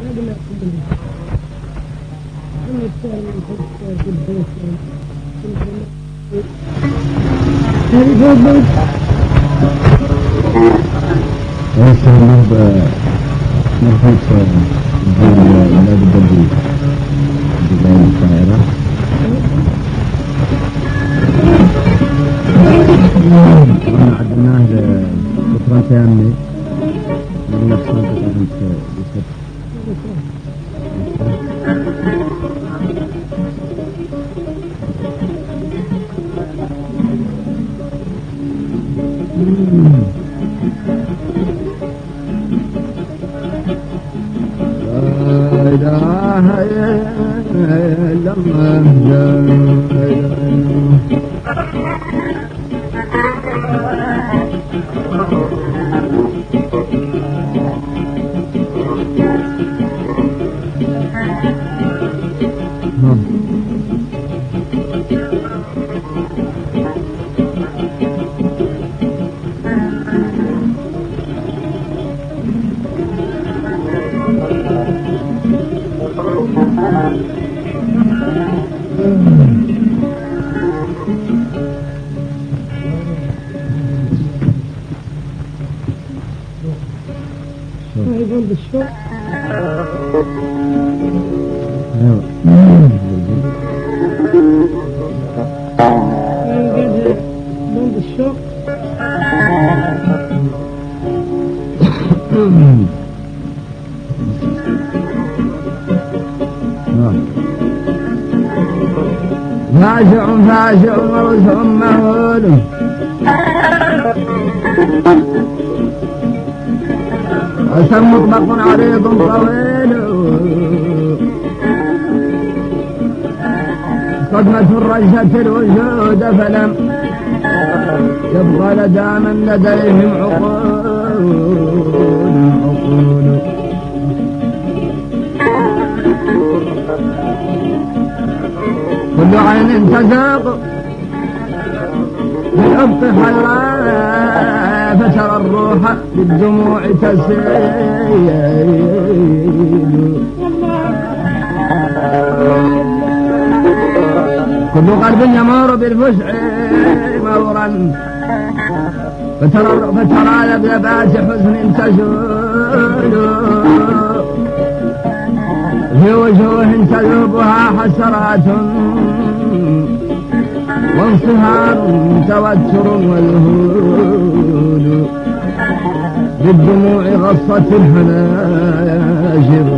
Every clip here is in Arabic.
قبل قبل أما السهل من حد في البيت هذه فوق عدناه لفترة تامة من قسم مطبق عريض طويل صدمة رجت الوجود فلم يبقى لدى من لديهم عقول عقول كل عين تذاق بالعمق حراء فترى الروح بالدموع تسيل. كل قلب يمر بالفزع مورا فترى فترى لبلبات حزن تزول. في وجوه تذوبها حسرات. وانصهار توتر والهول. بالدموع غصت الحناجر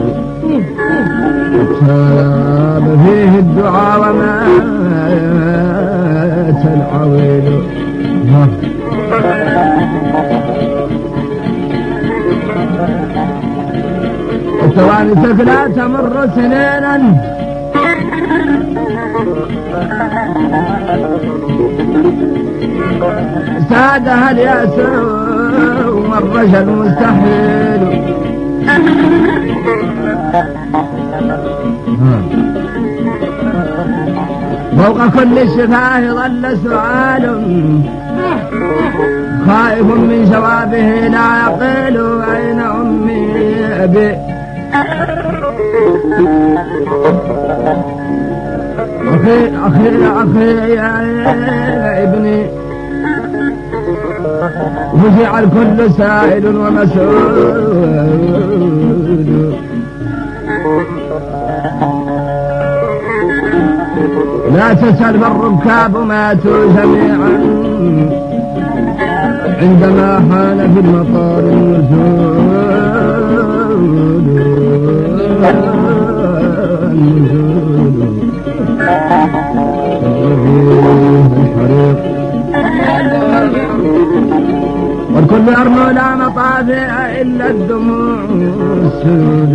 تاب فيه الدعاء ومات العويل الثواني لا تمر سنينا. سادها الياس والرجل مستحيل؟ فوق كل شفاه ظل سؤال. خائف من جوابه لا يقيل أين أمي أبي أخي يا ابني وفزع الكل سائل ومسؤول لا تسأل فالركاب ماتوا جميعا. عندما حان في المطار النزول الحريق والكل يرنو لا مطافئ إلا الدموع السود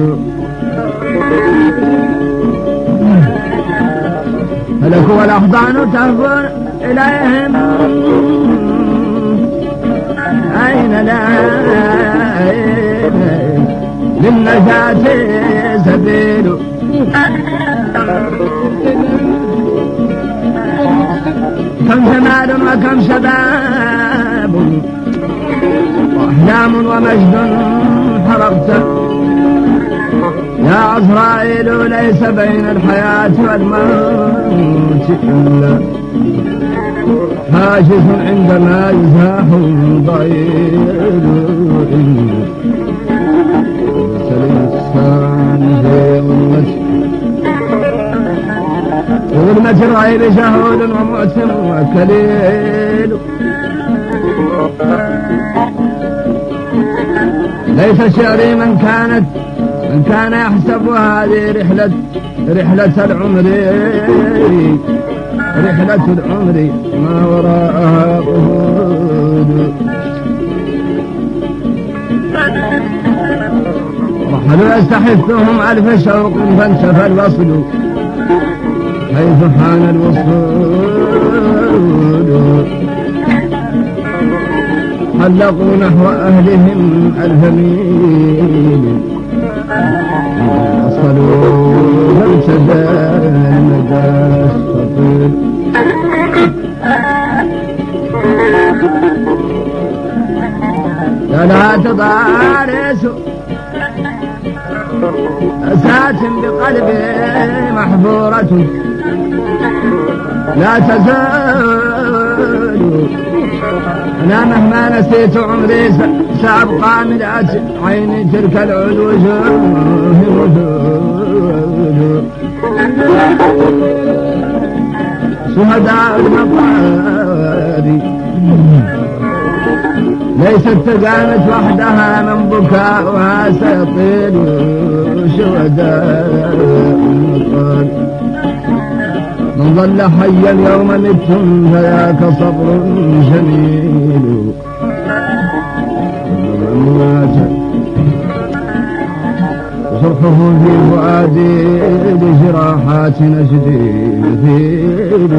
فلك والأحضان تهفر إليهم. أين لا للنجاة سبيل كم جمال وكم شباب. وأحلام ومجد حرقت قيل ليس بين الحياة والموت إلا. حاجز عندما يزاح ضيل ظلمة الغيب شهود ومؤتم وكليل. ليس شعري من كانت من كان يحسب هذه رحلة رحلة العمر. رحلة العمر ما وراءها قهود رحلوا يستحثهم ألف شوق فانتفى الوصل. حيث حان الوصول. حلقوا نحو أهلهم ألف ميل وصلوا فامتدى المدى الطويل لا تضارس. أسات بقلبي محفورة لا تزال أنا مهما نسيت عمري سأبقى من عيني تلك وجود شهداء المقادي. ليست تقامت وحدها من بكاؤها سيطيل شهداء المقادي. من ظل حيا يوم متم فذاك صبر جميل. ومن مات صرخه في فؤادي لجراحات نجدي مثيل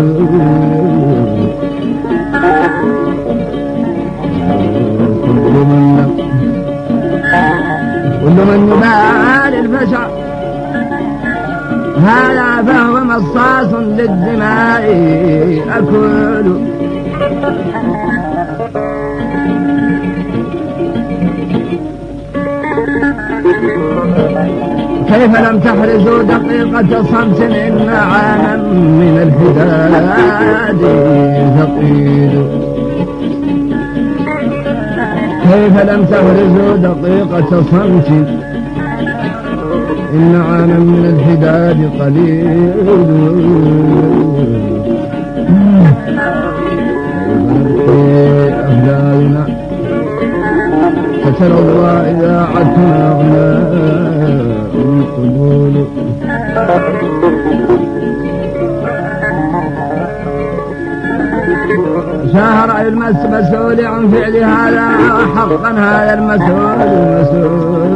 كل من كل من الفشع هذا فهو مصاص للدماء أكل كيف لم تحرزوا دقيقة صمت إن عاما من الحداد ثقيل؟ كيف لم تحرزوا دقيقة صمت إن عاما من الحداد قليل. أهلالنا فترى الله إذا عدنا أغناء القبول. شهر المسؤول عن فعل هذا حقا هذا المسؤول المسؤول.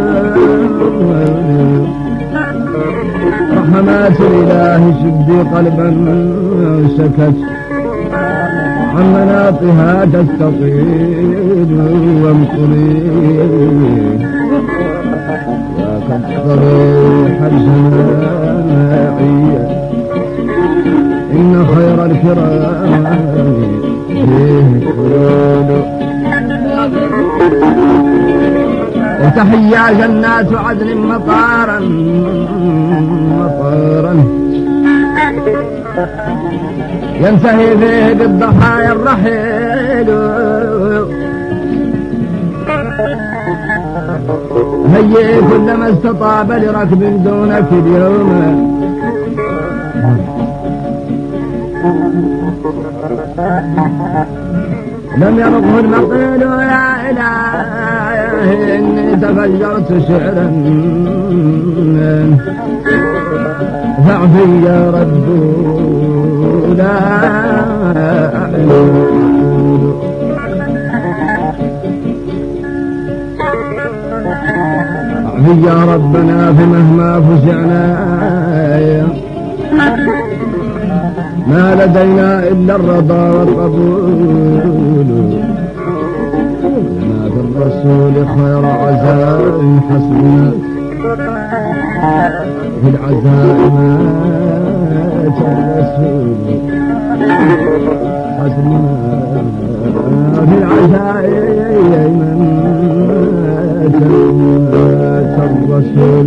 رحمات الإله شدي قلبا سكت عن مناطها تستطيل وامطري. يا الجماعية إن خير الكرام وتحيا جنات عدن مطارا. مطارا. ينتهي فيه بالضحايا الرحيل. هيئ كلما استطاب لركب دونك اليوم لم يرقه المقيل يا إلهي إني تفجرت شعرا. فاعفي يا رب لا اعفي يا ربنا فمهما فزعنا. ما لدينا إلا الرضا والقبول. لنا في الرسول خير عزاء حسبنا في العزاء مات الرسول حسبنا في العزاء من الرسول.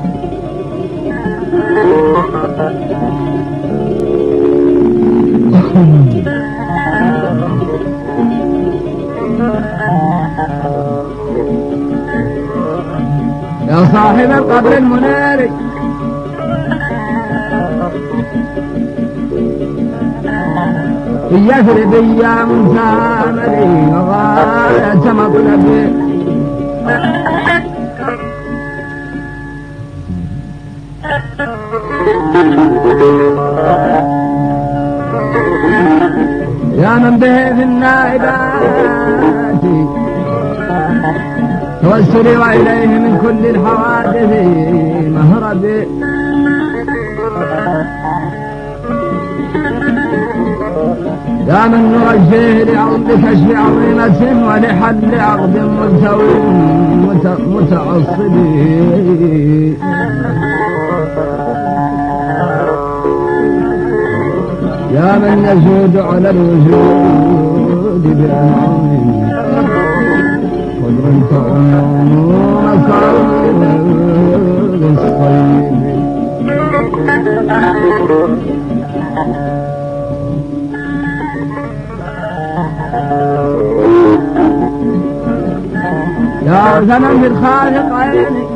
يا صاحب القبر المنير في يثرب ايام ثامري وغاية مطلبي يا من به في النائبات توسلي وإليه من كل الحوادث. مهربي يا من نرجيه لعرض كشف عظيمة ولحل عقد ملتوي مت- يا من يجود على الوجود بأنعام قدر تعم مصائب الصيب يا زمن بالخالق عيني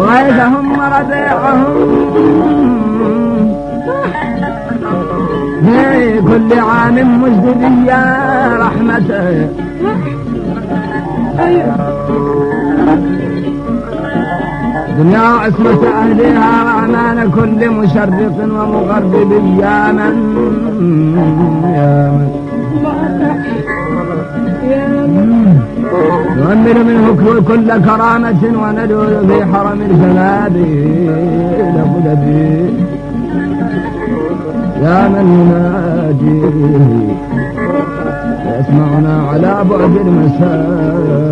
غيثهم ربيعهم. في كل عام مجد يا رحمته دنيا عصمة أهلها رحمن كل مشرق ومغرب يا من يا من نؤمل منه كل- كرامة وندعو في حرم الجناب لبلدي يا من يناديه يسمعنا على بعد المسافة.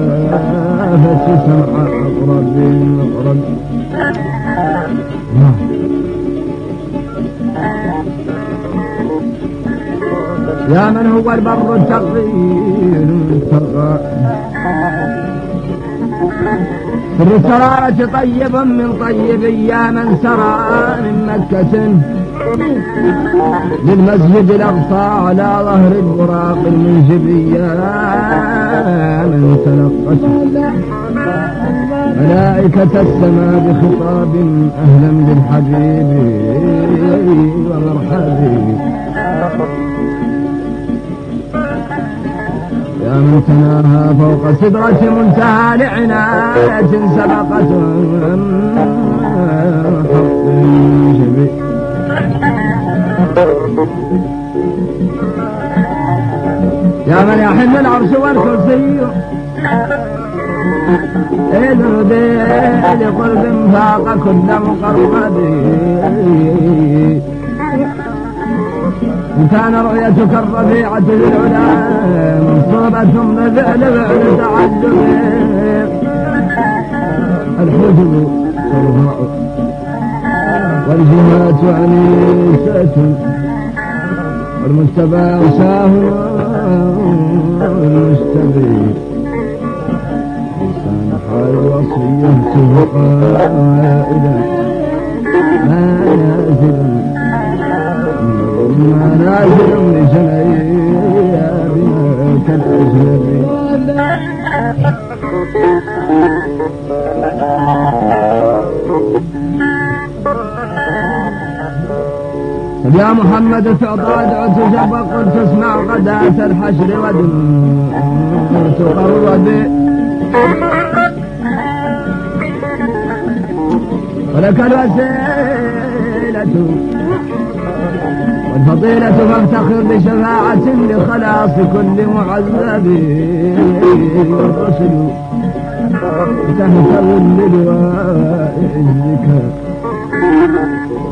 سمع أقرب أقرب يا من هو البر التقي المتقى السرارة طيب من طيب يا من سرى من مكة. للمسجد الأقصى على ظهر البراق المنجب يا من تلقت ملائكة السماء بخطاب أهلا بالحبيب ومرحبا يا فوق سدرة منتهى لعناية سبقت يا من يحل العرش والكرسي. إذن دي لقلب فاق كل مقرب إن كان رؤيتك الرفيعة للعلا منصوبة بفعل فعل تعجب الحجب ترفع والجهات عنيسة والمجتبى وساه المستبي لسان حال وصيته قائدا ما نازل يا محمد تعطى دعوت جبا قلت اسمع غداة الحشر ودم. تقرب ولك الوسيلة. والفضيلة فافتخر بشفاعة لخلاص كل معذب. والرسل تهتم بلواء عزك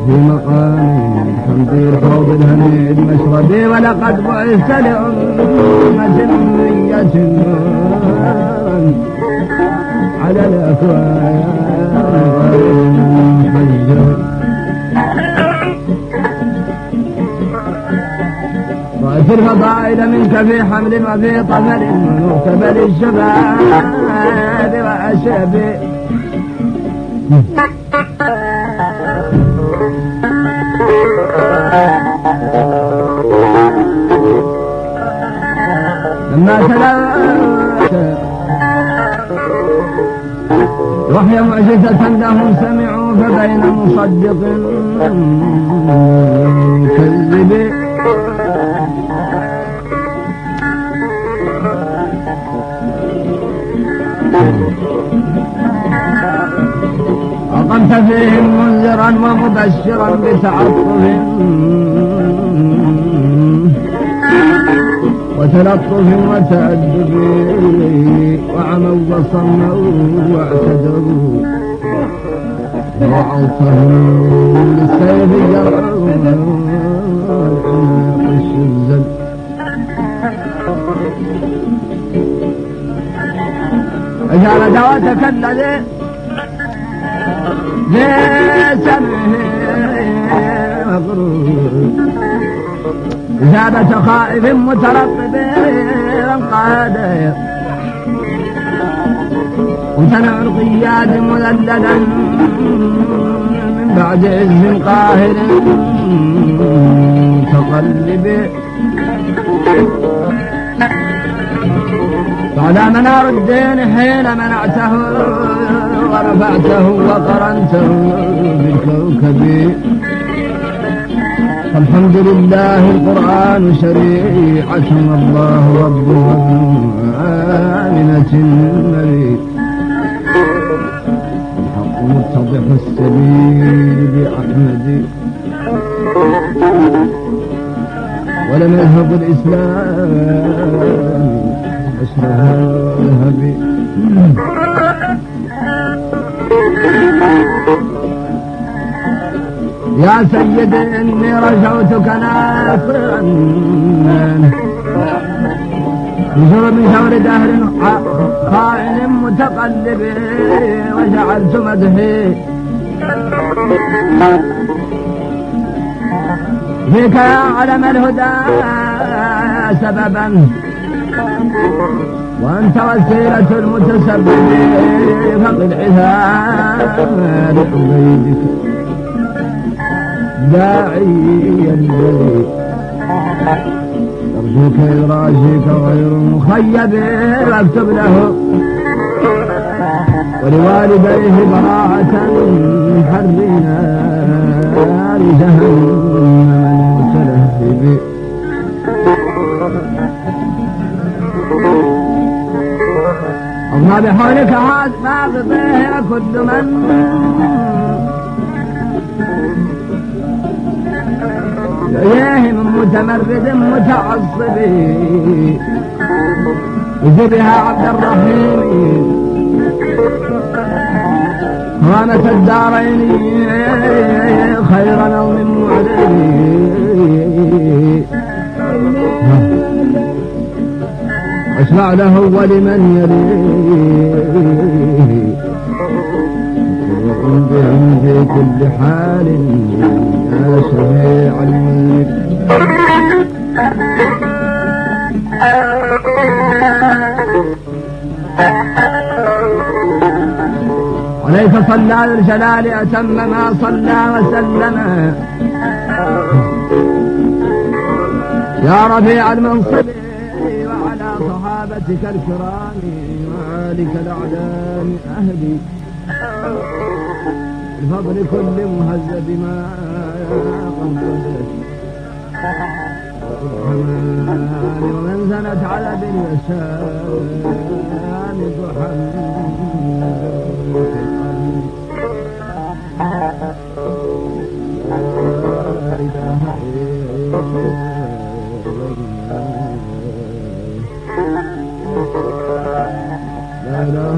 في مقام الحمد الحوض الهنيد مشربي ولقد بعثت لأمة أمية على الأكوان رأيت الفضائل منك في حمل وفي طفل وكبل الشباب وأشبه لما تلوت وهي معجزة لهم سمعوا فبين مصدق. كذب. أقمت فيهم منذرا ومبشرا بتعطف وتلطف وتأدب وعموا وصموا واعتذروا. وعوصهم للسيف جرعوا الشزل أجعل دعوتك الذي مغرور إجابة خائف مترقب قادر وامتنع القياد مذللا من بعد عز قاهر متقلب طال منار الدين حين منعته ورفعته وقرنته بالكوكب. فالحمد لله القرآن شريعة الله ربها آمنة مريد. الحق متضح السبيل بأحمد. ولم يذهب الإسلام يا سيد إني رجوتك ناصرا نشر من شور دهر خائن متقلب وجعلت مدحي فيك يا علم الهدى سببا. وأنت وسيلة المتسبب فقد عثام لحبيبك داعي الذي أرجوك إدراجك غير مخيب واكتب له ولوالديه براءة من حر نار جهنم المتلهب الله بحولك هذا ما بضيه كل من إليه من متمرد متعصب وجبها عبد الرحيم هوامة الدارين خير نوم معلم واشفع له ولمن يليه. بهم في كل حال يا شفيع الملك عليك صلى الجلال أتم ما صلى وسلم. يا رفيع المنصب. صحابتك الكرام وآلك الأعلام أهدي بفضل كل مهذب ما الرحمن ومن زنت على باليسار ضحى لا إله لا إله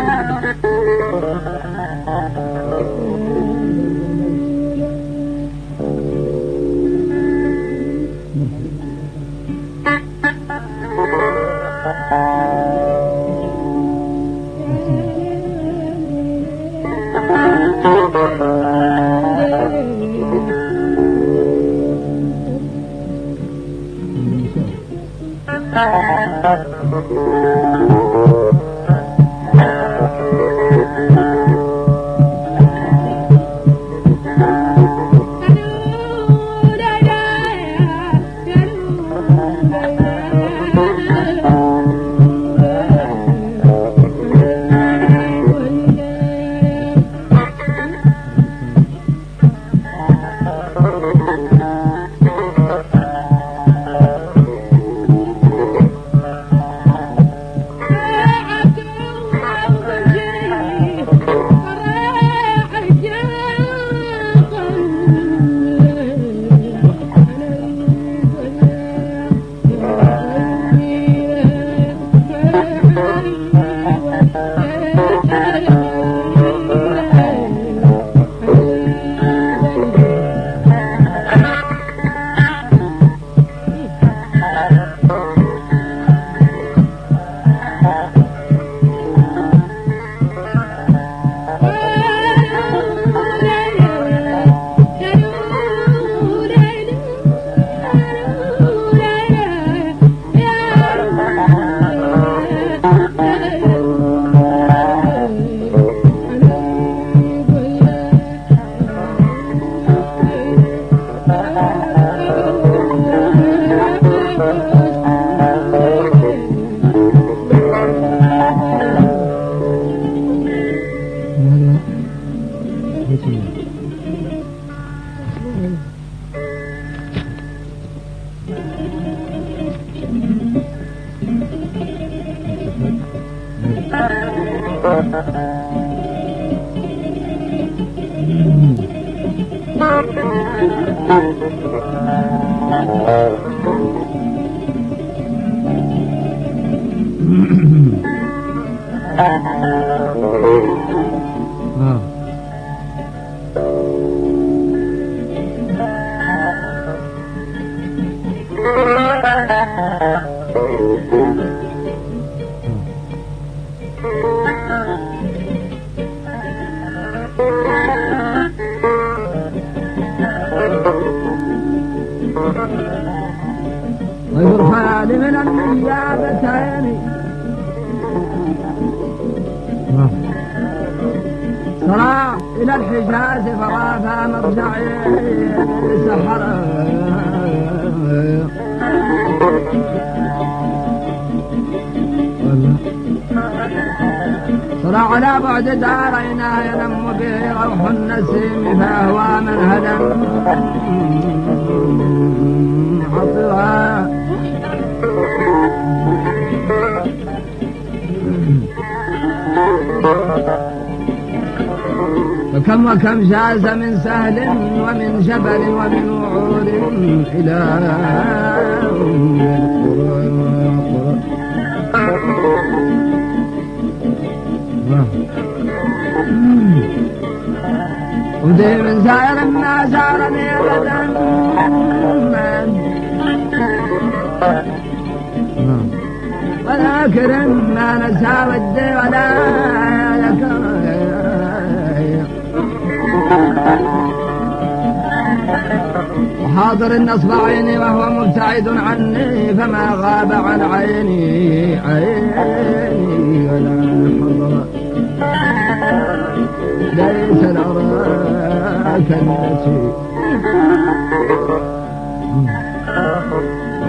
Bye. وكم جاز من سهل ومن جبل ومن وعور إلى ودي من زائر ما زارني أبدا وذاكر ما نسى ودي ولا ذكر وحاضر النصب عيني وهو مبتعد عني فما غاب عن عيني عيني ولا حضر. ليس الأراك التي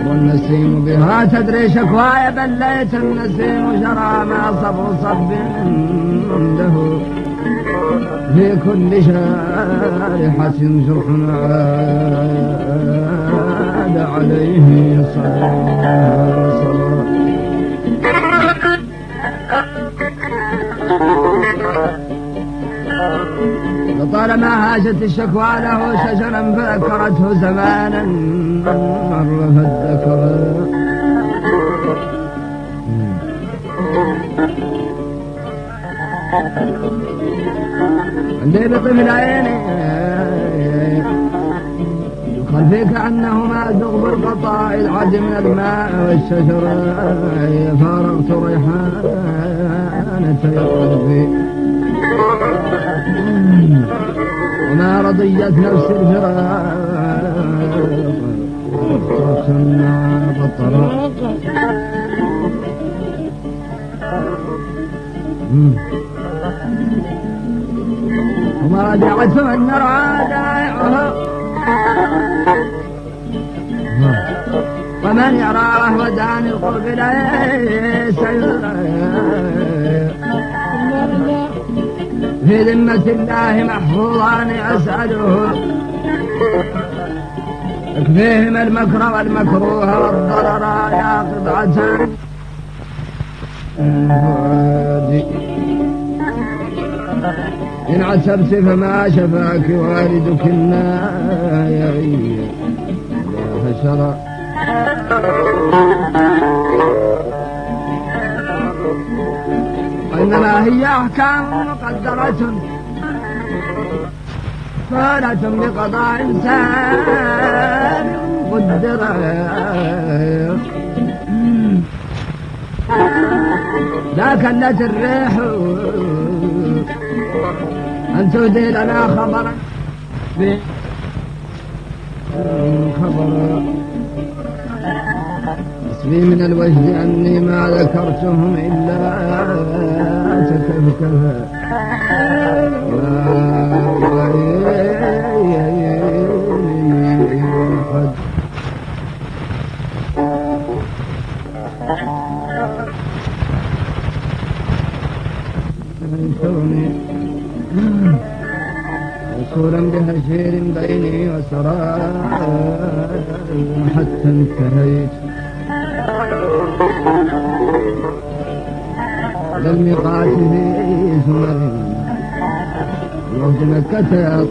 والنسيم بها تدري شكواي بليت النسيم جرى ما صب صب له في كل شارحة جرح عاد عليه صلاة لطالما هاجت الشكوى له شجرا فذكرته زمانا مر فالذكر عندي بطفل عيني خلفي كأنهما زغب القطاع العد من الماء والشجر. فارغت ريحانة قلبي وما رضيت نفس الفراق. وصلنا بالطرق وما رجعت من نرعى دائعها ومن يرى وهو داني القلب ليس في ذمة الله محفوظان أسأله يكفيهم المكر والمكروه والضرر يا قطعة. فؤادي إن عسبت فما شفاك والدك النايا فشرع وإنما هي أحكام مقدرة. فالة بقضاء إنسان قدر ذاك التي الريح أن تهدي لنا خبرا. خبرا حسبي من الوجد أني ما ذكرتهم إلا تكفكفا وقد انشرني وصولا بهشير بيني وسرار حتى انتهيت. للميقات في سمر وفد مكة يا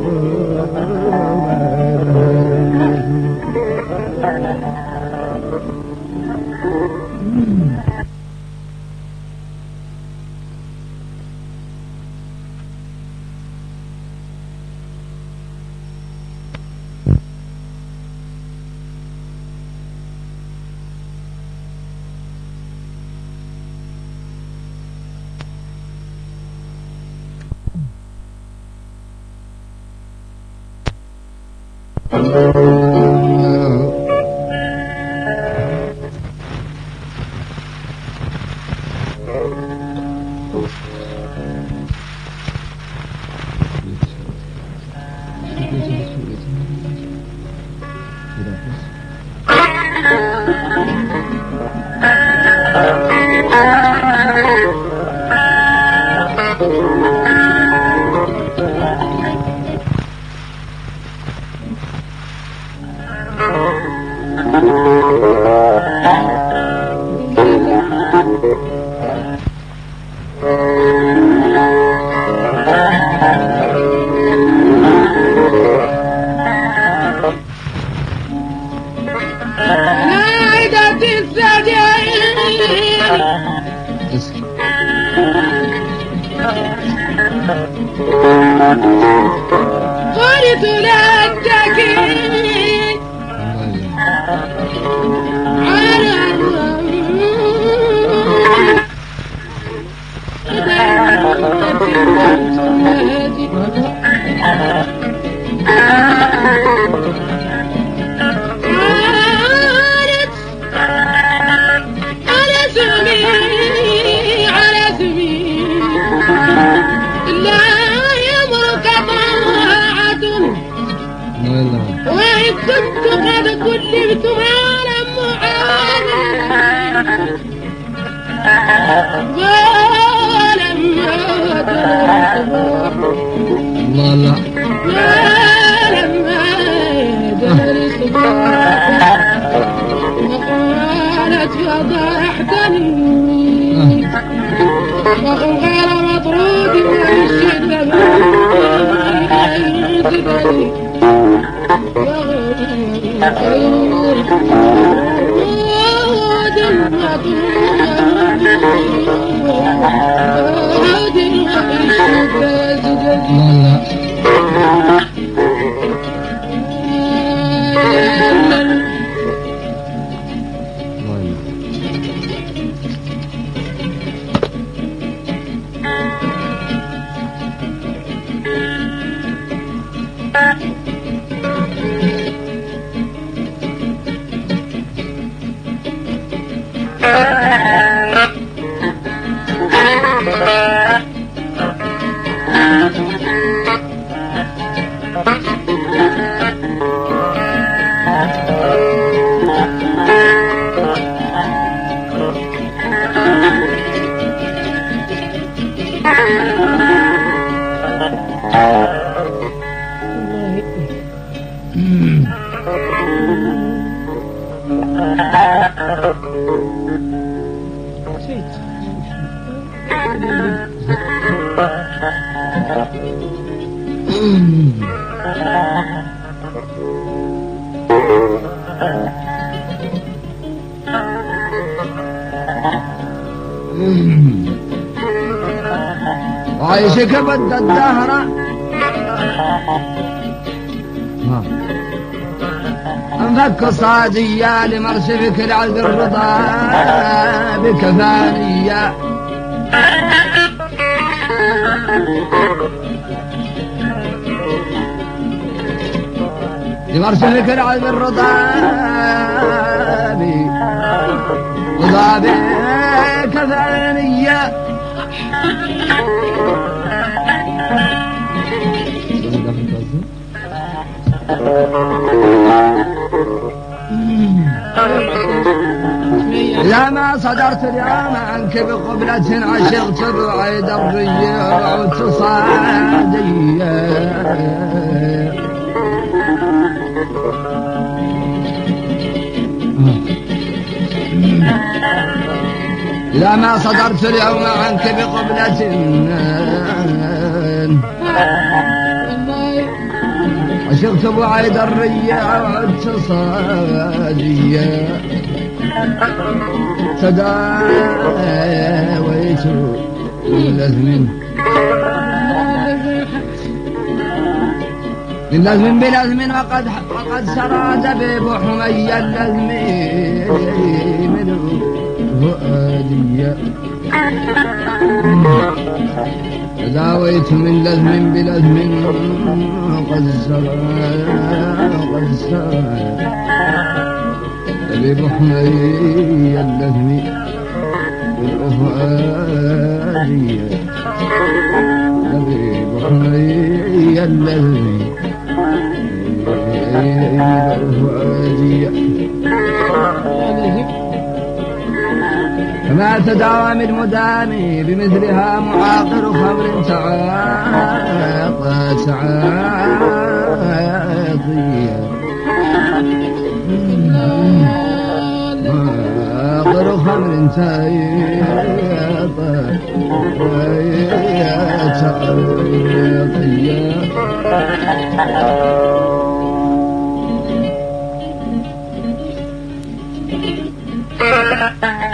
الله لا وقالت فضحتني غير مطرود من الشدة الله وعيشك بد الدهر. أنفك صادية لمرسلك العز الرضا بكفانية لمرسلك العز الرضا رضا بكفانية لما صدرت اليوم عنك بقبلة عشقت بعيد الريع وتصادية إذا ما صدرت اليوم عنك بقبلة عشقت ابو عيد الرية وعدت صادية. تداويت من لزم بلزم وقد وقد سرى دبيب حمي اللزم من فؤادية تداويت من لزم بلزم قد قد سرى طبيب حمي اللزم بالأفعالية. طبيب حمي اللزم بالأفعالية. فما تداوى من مدام بمثلها معاقر خمر تعاطى تعاطيا معاقر خمر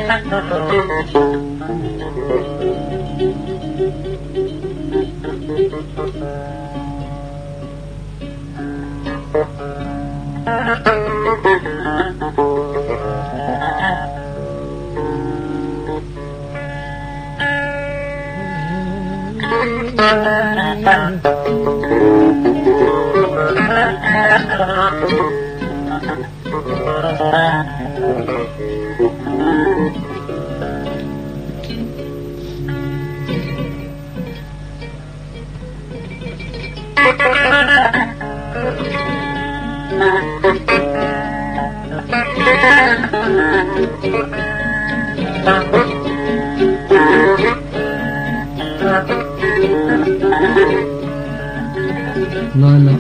enak dodol Thank you. لا اثنين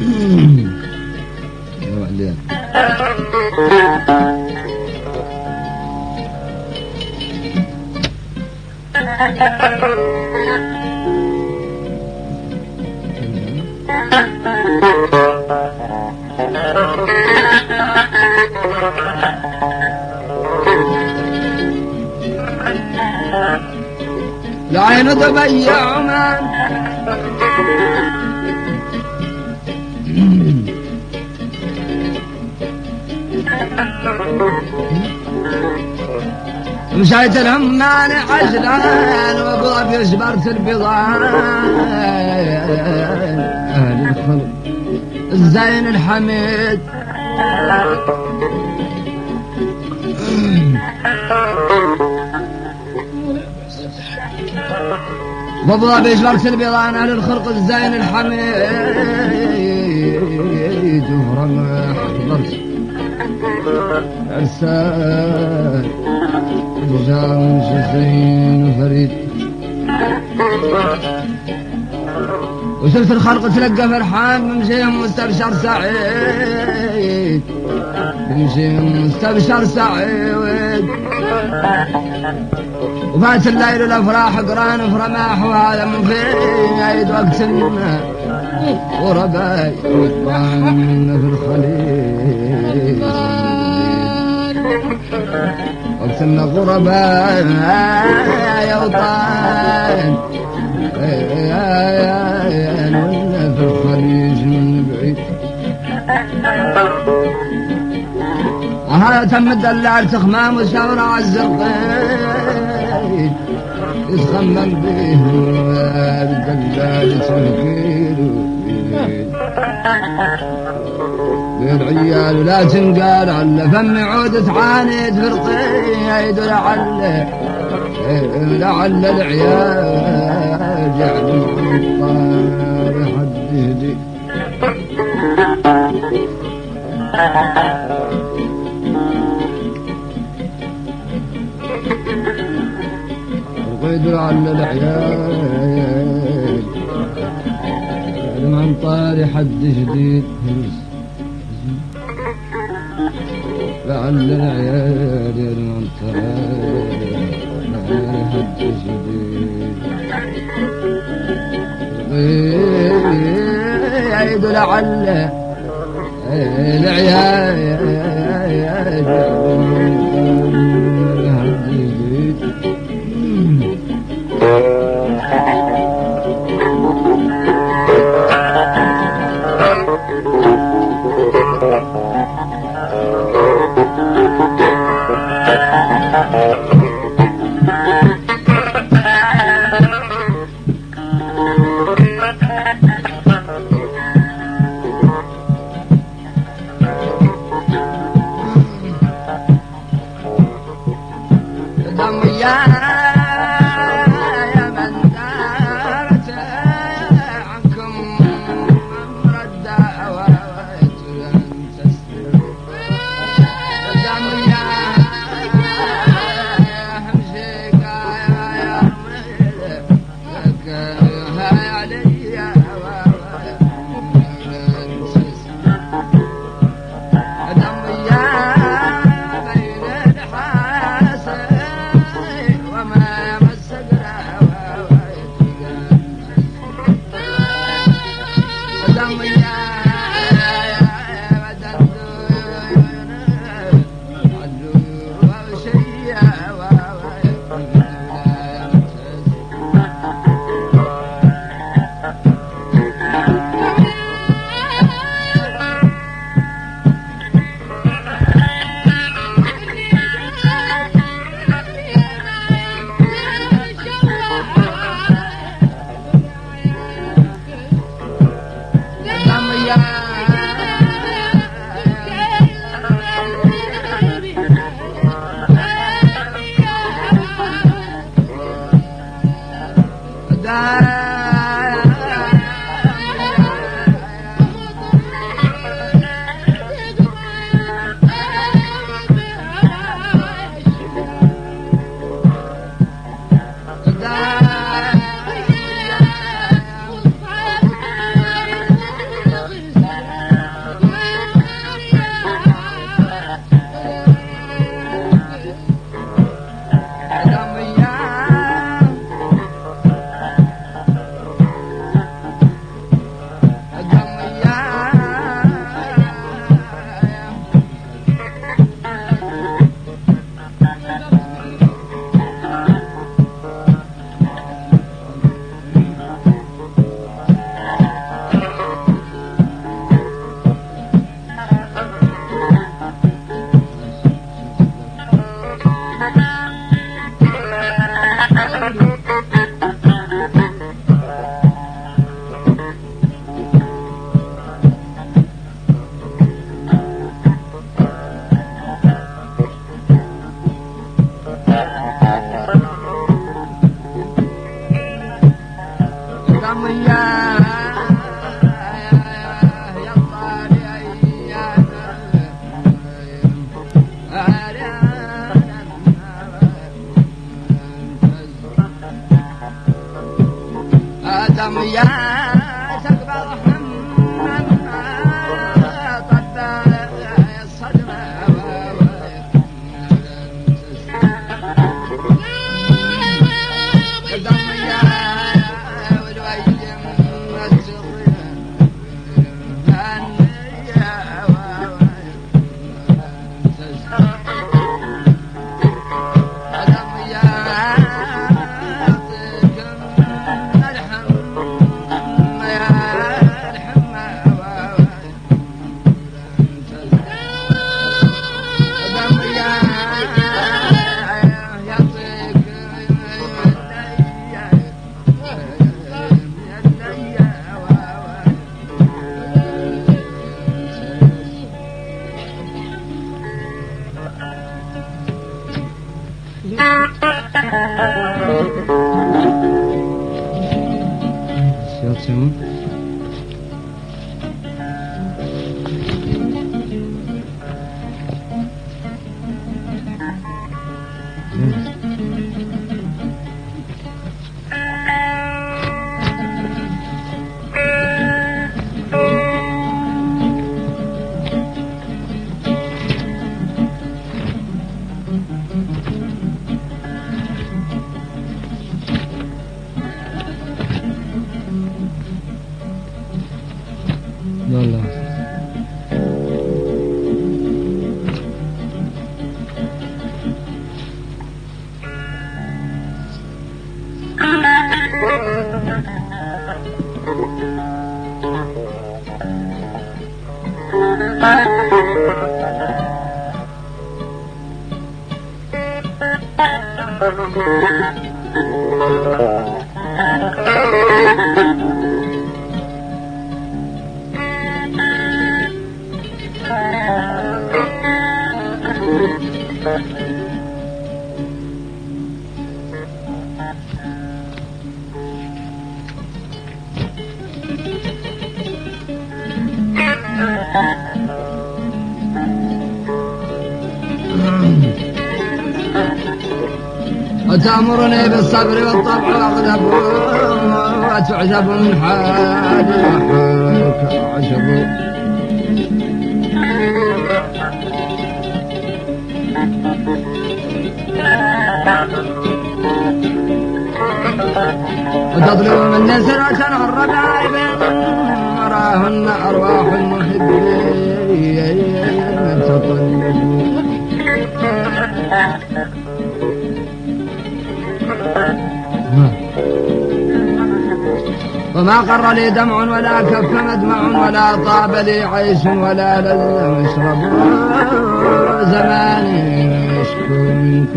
يا وعليان العين ضبيع مشيت الهمان عجلان وابو في جبرت البضان أهل الخلق الزين الحميد وابو في جبرت البضان أهل الخلق الزين الحميد. ارسال نظام حسين وفريد وشفت الخلق تلقى فرحان بمشيهم مستبشر سعيد. بمشيهم مستبشر سعيد. وفات الليل الافراح قران في رماح وهذا عيد وقت ورباي وطعن في الخليل. وقت إن غرباء يا وطن ولا في الخليج من بعيد هذا تم الدلال تخمام وشاورة عالزرقين يتخمم به الدلال تنكيل بالعيال لا تنقال على فم عود تعاند فرقيد لعل لعل العيال جعل الطار حد يهدي فرقيد لعل العيال. من طار حد جديد لعل العيال المنطقة حد جديد يعيد لعل العيال Mm-hmm. بالصبر والطبع واغلب وتعجب من حالي وحالك أعجب وتطلب مني سرعة الربائب. وراهن أرواح المحبين وما قر لي دمع ولا كف مدمع ولا طاب لي عيش ولا لذ مشرب. زماني يشكو منك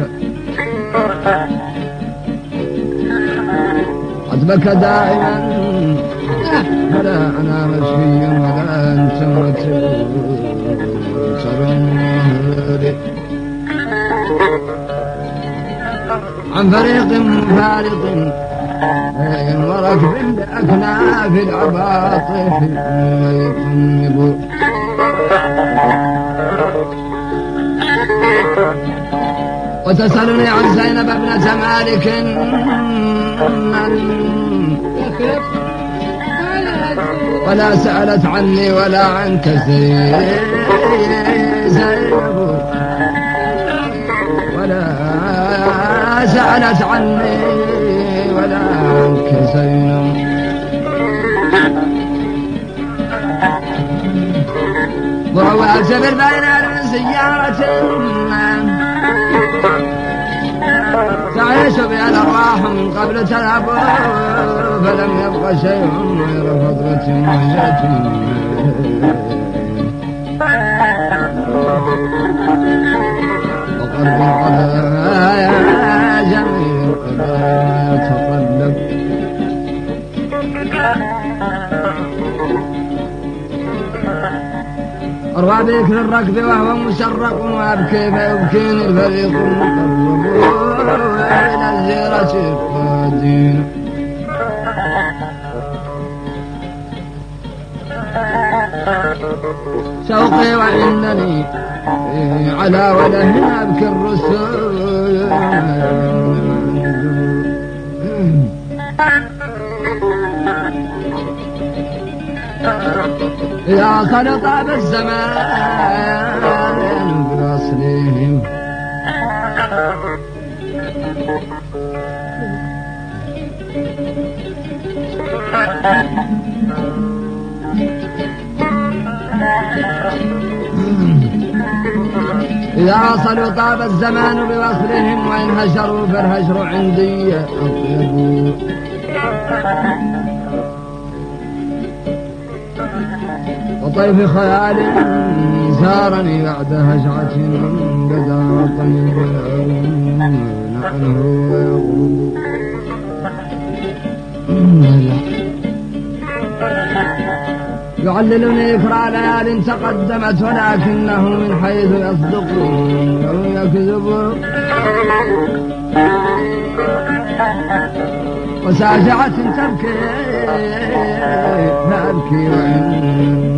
قد دائما. ولا أنا مشفي ولا أنت متبصر عن فريق فارق العباطف يطنب وتسألني عن زينب ابنة مالك ولا سألت عني ولا عنك زينب. ولا سألت عني ولا وهو اعتبر بين سيارة تعيش بها الأرواح قبل تذهب فلم يبق شيء غير مهجة وقلب القضايا جميع القضايا أروى بذكر الركب وهو مسرق وأبكي فيبكيني الفريق المقرب إلى الزيرة القادين شوقي وإنني على وله أبكي الرسول. يا خلط بالزمان بوصلهم إذا وصلوا طاب الزمان بوصلهم وإن هجروا فالهجر عندي أطيب. وطيف خيال زارني بعد هجعة بدا طيب عنه ويغرب يعللني إكرى ليال تقدمت ولكنه من حيث يصدق أو يكذب. وساجعة تبكي فأبكي وإنها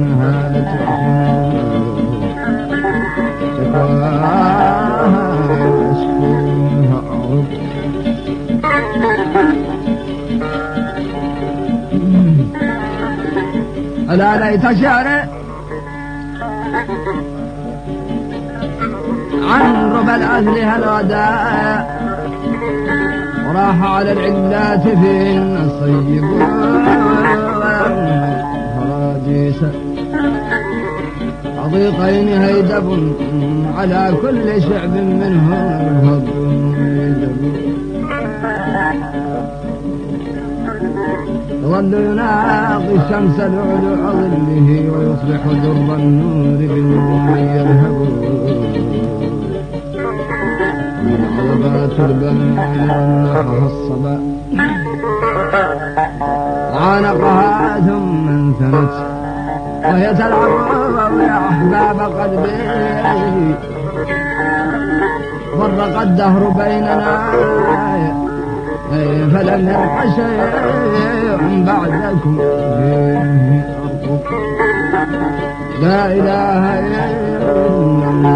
ألا ليت شعري عن ربى الأهل هالغداء وراح على العلات في الصيب فراديس عضيقين هيدب على كل شعب منهم الهض يدب يظل يناقي الشمس العلو ظله ويصبح در النور بالنجوم يلهب عربات البنان رنحها الصبا. عانقها ثم انثنت وهي تلعب يا احباب قلبي. فرق الدهر بيننا. فلم يبق شيء بعدكم لا إله إلا الله.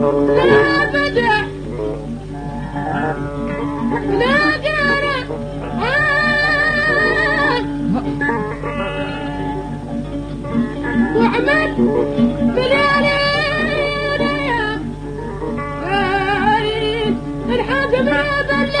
لا بدع لا قارة وعمل بليالي الحاكم عايزة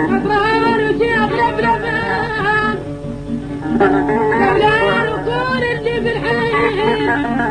يا العقول اللي في الحي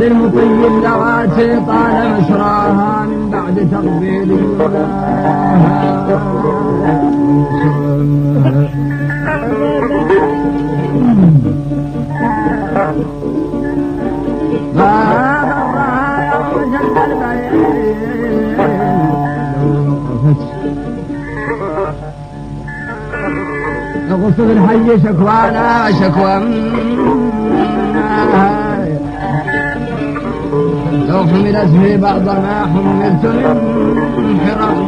وللمطيب ذواتي طال مسراها من بعد تقبيل غصب الحي شكوانا شكوى لو حملت في بعض ما حملت من حرام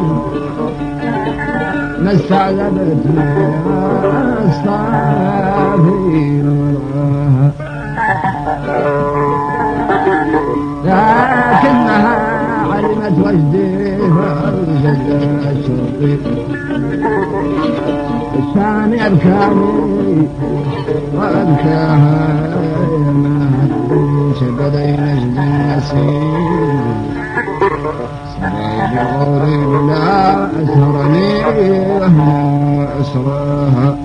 ما استعذبت ما وراها لكنها علمت وجدي شوقي. الثاني أبكاني وأبكاها هدش بين الجنسين سري غريب لا أسرني وهم أسراها